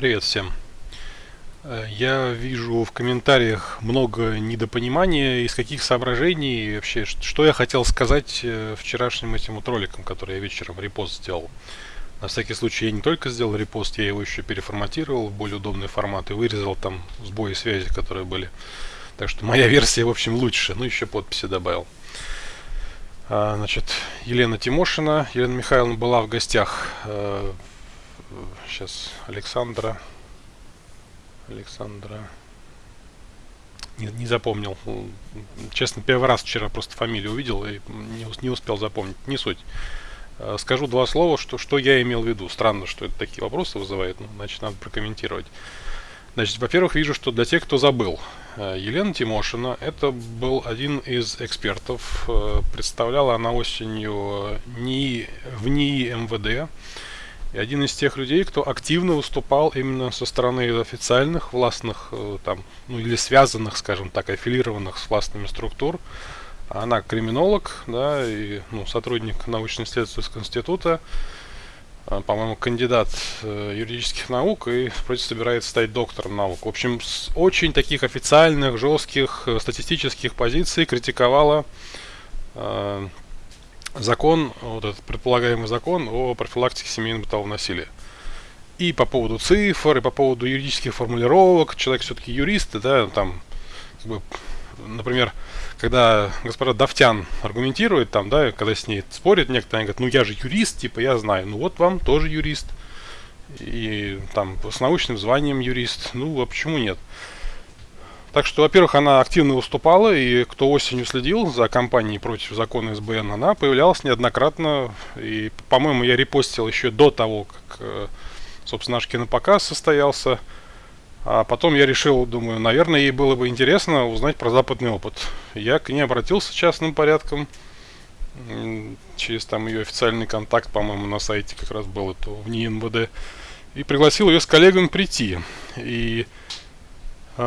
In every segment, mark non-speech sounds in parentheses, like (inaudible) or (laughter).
Привет всем. Э, я вижу в комментариях много недопонимания, из каких соображений вообще, что я хотел сказать э, вчерашним этим вот роликом, который я вечером репост сделал. На всякий случай я не только сделал репост, я его еще переформатировал в более удобный формат и вырезал там сбои связи, которые были. Так что моя версия, в общем, лучше. Ну, еще подписи добавил. А, значит, Елена Тимошина. Елена Михайловна была в гостях. Сейчас Александра. Александра. Не, не запомнил. Честно, первый раз вчера просто фамилию увидел и не, не успел запомнить. Не суть. Э, скажу два слова, что, что я имел в виду. Странно, что это такие вопросы вызывает, но значит надо прокомментировать. Значит, во-первых, вижу, что для тех, кто забыл, э, Елена Тимошина, это был один из экспертов, э, представляла она осенью НИИ, в НИИ МВД, и один из тех людей, кто активно выступал именно со стороны официальных властных, э, там, ну или связанных, скажем так, аффилированных с властными структур. Она криминолог, да, и ну, сотрудник научно-исследовательского института, а, по-моему, кандидат э, юридических наук и вроде собирается стать доктором наук. В общем, с очень таких официальных, жестких э, статистических позиций критиковала э, закон, вот этот предполагаемый закон о профилактике семейного бытового насилия. И по поводу цифр, и по поводу юридических формулировок, человек все-таки юрист, да, там, как бы, например, когда господа Давтян аргументирует там, да, когда с ней спорят некоторые, они говорят, ну я же юрист, типа я знаю, ну вот вам тоже юрист, и там с научным званием юрист, ну а почему нет? Так что, во-первых, она активно выступала, и кто осенью следил за кампанией против закона СБН, она появлялась неоднократно, и, по-моему, я репостил еще до того, как, э, собственно, наш кинопоказ состоялся, а потом я решил, думаю, наверное, ей было бы интересно узнать про западный опыт. Я к ней обратился частным порядком, через там ее официальный контакт, по-моему, на сайте как раз был это в НИИ и пригласил ее с коллегами прийти. И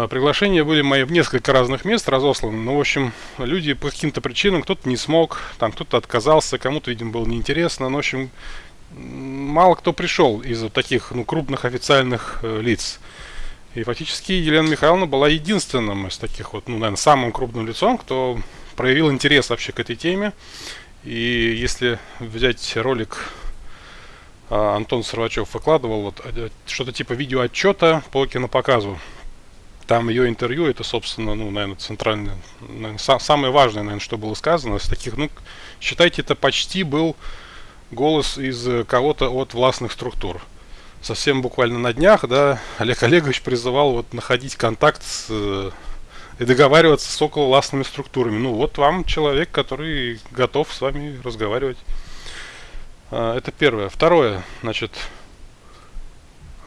приглашения были мои в несколько разных мест разосланы. Ну, в общем, люди по каким-то причинам, кто-то не смог, там кто-то отказался, кому-то, видимо, было неинтересно. Ну, в общем, мало кто пришел из вот таких ну, крупных официальных э, лиц. И фактически Елена Михайловна была единственным из таких вот, ну, наверное, самым крупным лицом, кто проявил интерес вообще к этой теме. И если взять ролик а, Антон Сорвачев выкладывал вот э, что-то типа видеоотчета по кинопоказу. Там ее интервью, это, собственно, ну, наверное, центральное, наверное, са самое важное, наверное, что было сказано. Из таких, ну, считайте, это почти был голос из э, кого-то от властных структур совсем буквально на днях, да, Олег Олегович призывал вот находить контакт с, э, и договариваться с околовластными структурами. Ну вот вам человек, который готов с вами разговаривать. А, это первое. Второе, значит,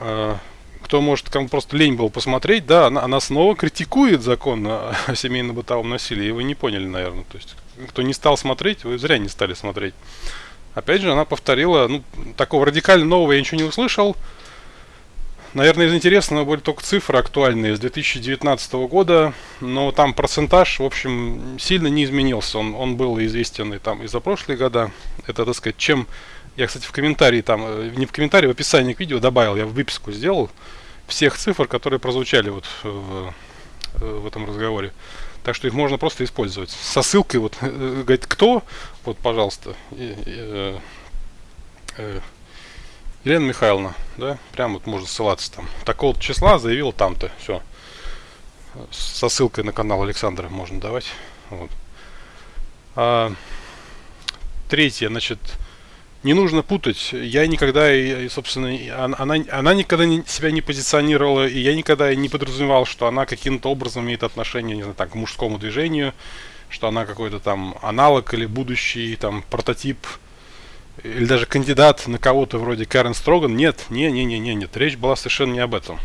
а, кто может, кому просто лень было посмотреть, да, она, она снова критикует закон о, о семейно-бытовом насилии. И вы не поняли, наверное. То есть, кто не стал смотреть, вы зря не стали смотреть. Опять же, она повторила, ну, такого радикально нового я ничего не услышал. Наверное, из интересного были только цифры актуальные с 2019 года, но там процентаж, в общем, сильно не изменился. Он, он был известен и там и за прошлые года. Это, так сказать, чем... Я, кстати, в комментарии там, э, не в комментарии, в описании к видео добавил, я в выписку сделал всех цифр, которые прозвучали вот в, в этом разговоре. Так что их можно просто использовать. Со ссылкой, вот, (laughs) э, говорит, кто, вот, пожалуйста, э, э, Елена Михайловна, да, прям вот можно ссылаться там. Такого числа заявил там-то, все. Со ссылкой на канал Александра можно давать. Вот. А, третье, значит, не нужно путать. Я никогда, и, собственно, она, она никогда не, себя не позиционировала, и я никогда не подразумевал, что она каким-то образом имеет отношение, не знаю, так, к мужскому движению, что она какой-то там аналог или будущий там прототип или даже кандидат на кого-то вроде Карен Строган. Нет, не, не, не, не, нет, речь была совершенно не об этом.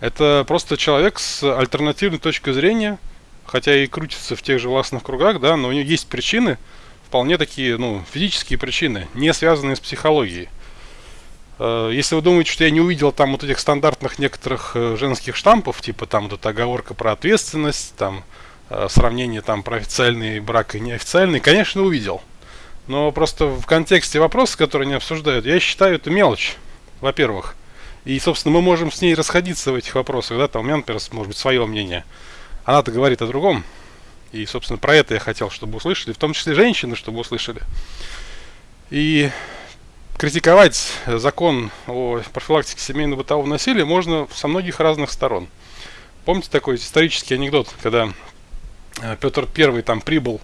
Это просто человек с альтернативной точкой зрения, хотя и крутится в тех же властных кругах, да, но у нее есть причины, вполне такие, ну, физические причины, не связанные с психологией. Э, если вы думаете, что я не увидел там вот этих стандартных некоторых э, женских штампов, типа там вот эта оговорка про ответственность, там э, сравнение там про официальный брак и неофициальный, конечно, увидел. Но просто в контексте вопроса, который они обсуждают, я считаю это мелочь, во-первых. И, собственно, мы можем с ней расходиться в этих вопросах, да, там у меня, например, может быть, свое мнение. Она-то говорит о другом. И, собственно, про это я хотел, чтобы услышали, в том числе женщины, чтобы услышали. И критиковать закон о профилактике семейного бытового насилия можно со многих разных сторон. Помните такой исторический анекдот, когда э, Петр I там прибыл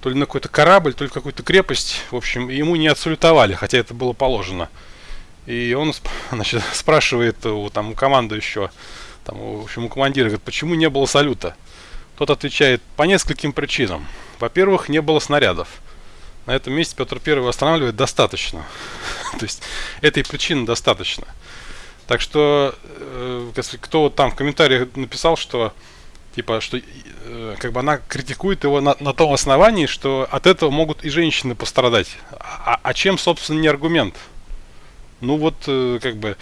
то ли на какой-то корабль, то ли какую-то крепость, в общем, ему не отсалютовали, хотя это было положено. И он (laughs) значит, спрашивает у, там, у командующего, там, в общем, у командира, говорит, почему не было салюта? Тот отвечает, по нескольким причинам. Во-первых, не было снарядов. На этом месте Петр I останавливает достаточно. (laughs) То есть этой причины достаточно. Так что, э, кто там в комментариях написал, что типа, что э, как бы она критикует его на, на том основании, что от этого могут и женщины пострадать. А, а чем, собственно, не аргумент? Ну вот, э, как бы,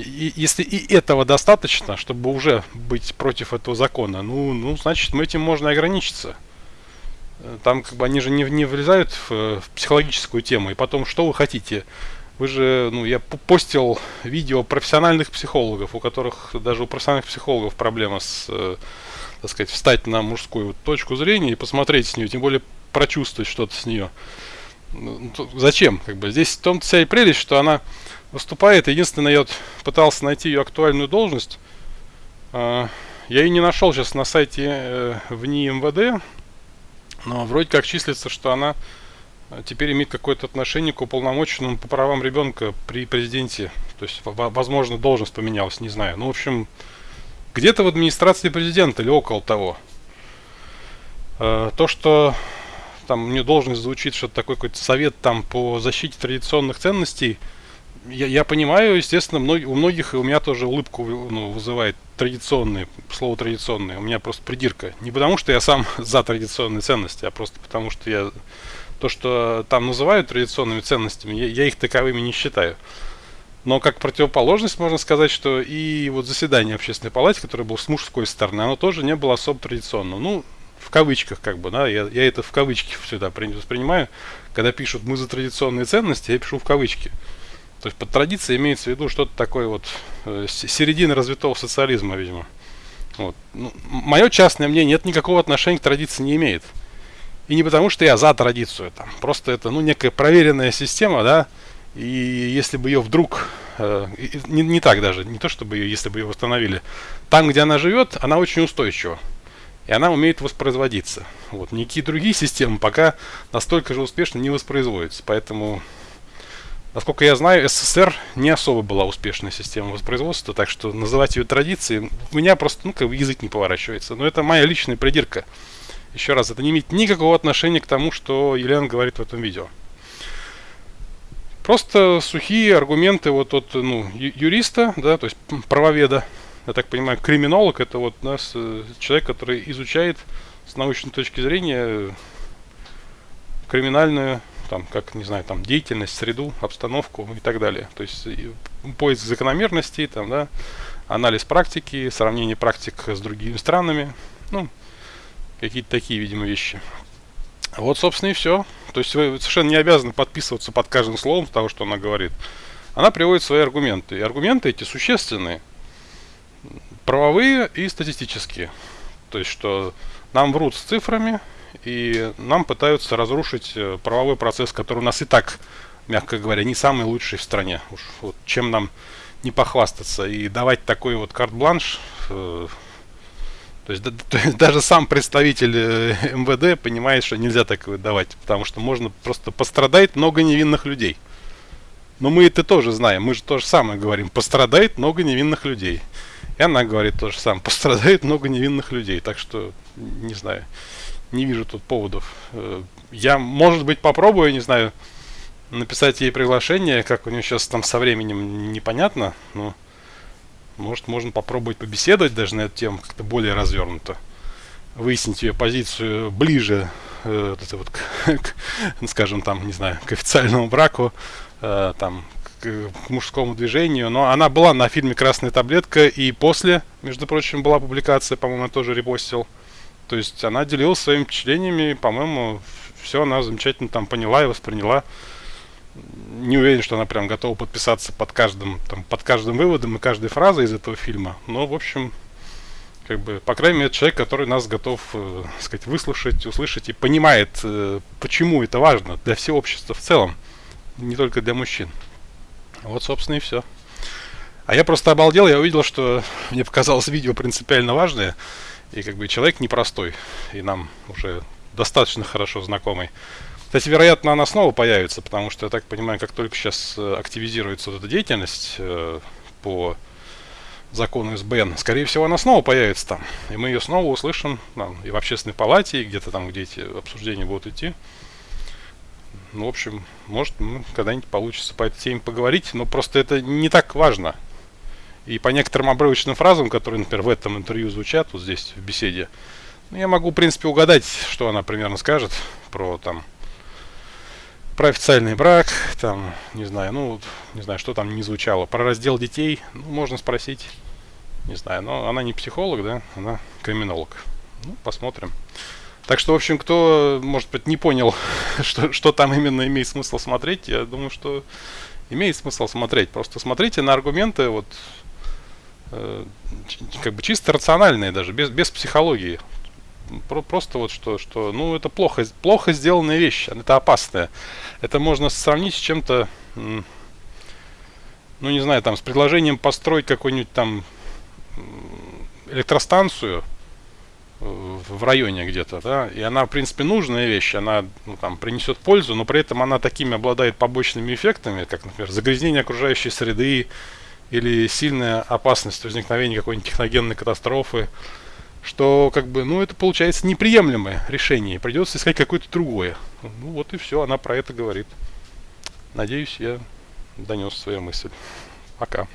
и, если и этого достаточно, чтобы уже быть против этого закона, ну, ну значит, этим можно ограничиться. Э, там как бы они же не, не влезают в, в психологическую тему. И потом, что вы хотите? Вы же, ну, я постил видео профессиональных психологов, у которых даже у профессиональных психологов проблема с, э, так сказать, встать на мужскую точку зрения и посмотреть с нее, тем более прочувствовать что-то с нее. Ну, зачем? Как бы здесь в том-то вся и прелесть, что она выступает. Единственное, я вот пытался найти ее актуальную должность. Э, я ее не нашел сейчас на сайте э, в НИИ МВД, но вроде как числится, что она э, теперь имеет какое-то отношение к уполномоченному по правам ребенка при президенте. То есть, возможно, должность поменялась, не знаю. Ну, в общем, где-то в администрации президента или около того. Э, то, что там мне должность звучит, что такой какой-то совет там по защите традиционных ценностей – я, я понимаю, естественно, мног, у многих, и у меня тоже улыбку ну, вызывает традиционные, слово традиционные. У меня просто придирка. Не потому, что я сам (laughs) за традиционные ценности, а просто потому, что я то, что там называют традиционными ценностями, я, я их таковыми не считаю. Но как противоположность можно сказать, что и вот заседание общественной палаты, которое было с мужской стороны, оно тоже не было особо традиционным. Ну, в кавычках, как бы, да, я, я это в кавычки всегда воспринимаю. Когда пишут «мы за традиционные ценности», я пишу в кавычки. То есть под традицией имеется в виду что-то такое вот э, середина развитого социализма, видимо. Вот. Ну, мое частное мнение, это никакого отношения к традиции не имеет. И не потому, что я за традицию, там, просто это ну, некая проверенная система, да, и если бы ее вдруг, э, не, не так даже, не то чтобы ее, если бы ее восстановили, там, где она живет, она очень устойчива. И она умеет воспроизводиться. Вот. Никакие другие системы пока настолько же успешно не воспроизводятся. Поэтому Насколько я знаю, СССР не особо была успешной системой воспроизводства, так что называть ее традицией, у меня просто, ну, как бы язык не поворачивается. Но это моя личная придирка. Еще раз, это не имеет никакого отношения к тому, что Елена говорит в этом видео. Просто сухие аргументы вот от ну, юриста, да, то есть правоведа, я так понимаю, криминолог, это вот нас э, человек, который изучает с научной точки зрения криминальную там, как, не знаю, там, деятельность, среду, обстановку и так далее. То есть поиск закономерностей, там, да, анализ практики, сравнение практик с другими странами, ну, какие-то такие, видимо, вещи. Вот, собственно, и все. То есть вы совершенно не обязаны подписываться под каждым словом того, что она говорит. Она приводит свои аргументы. И аргументы эти существенные. Правовые и статистические. То есть, что нам врут с цифрами, и нам пытаются разрушить э, правовой процесс, который у нас и так, мягко говоря, не самый лучший в стране. Уж вот чем нам не похвастаться и давать такой вот карт-бланш. Э, то есть, да, (laughs) то есть даже сам представитель э, МВД понимает, что нельзя такое давать, потому что можно просто пострадает много невинных людей. Но мы это тоже знаем, мы же то же самое говорим, пострадает много невинных людей. И она говорит то же самое, пострадает много невинных людей. Так что, не знаю не вижу тут поводов. Э, я, может быть, попробую, не знаю, написать ей приглашение, как у нее сейчас там со временем непонятно, но может можно попробовать побеседовать даже на эту тему как-то более развернуто. Выяснить ее позицию ближе э, вот вот, к, к, скажем там, не знаю, к официальному браку, э, там, к, мужскому движению. Но она была на фильме «Красная таблетка» и после, между прочим, была публикация, по-моему, тоже репостил. То есть она делилась своими впечатлениями, по-моему, все она замечательно там поняла и восприняла. не уверен, что она прям готова подписаться под каждым, там, под каждым выводом и каждой фразой из этого фильма. Но, в общем, как бы, по крайней мере, человек, который нас готов, э, сказать, выслушать, услышать и понимает, э, почему это важно для всего общества в целом, не только для мужчин. Вот, собственно, и все. А я просто обалдел, я увидел, что мне показалось видео принципиально важное, и как бы человек непростой, и нам уже достаточно хорошо знакомый. Кстати, вероятно, она снова появится, потому что, я так понимаю, как только сейчас э, активизируется вот эта деятельность э, по закону СБН, скорее всего, она снова появится там. И мы ее снова услышим там, и в общественной палате, и где-то там, где эти обсуждения будут идти. Ну, в общем, может, ну, когда-нибудь получится по этой теме поговорить, но просто это не так важно. И по некоторым обрывочным фразам, которые, например, в этом интервью звучат, вот здесь в беседе, ну, я могу, в принципе, угадать, что она примерно скажет про там про официальный брак, там, не знаю, ну, не знаю, что там не звучало. Про раздел детей, ну, можно спросить, не знаю, но она не психолог, да, она криминолог. Ну, посмотрим. Так что, в общем, кто, может быть, не понял, (laughs) что, что там именно имеет смысл смотреть, я думаю, что имеет смысл смотреть. Просто смотрите на аргументы, вот, э, как бы чисто рациональные даже, без, без психологии. Про, просто вот что, что, ну, это плохо, плохо сделанная вещь, это опасная. Это можно сравнить с чем-то, ну, не знаю, там, с предложением построить какую-нибудь там электростанцию в районе где-то, да, и она, в принципе, нужная вещь, она, ну, там, принесет пользу, но при этом она такими обладает побочными эффектами, как, например, загрязнение окружающей среды или сильная опасность возникновения какой-нибудь техногенной катастрофы, что как бы, ну, это получается неприемлемое решение, придется искать какое-то другое. Ну вот и все, она про это говорит. Надеюсь, я донес свою мысль. Пока.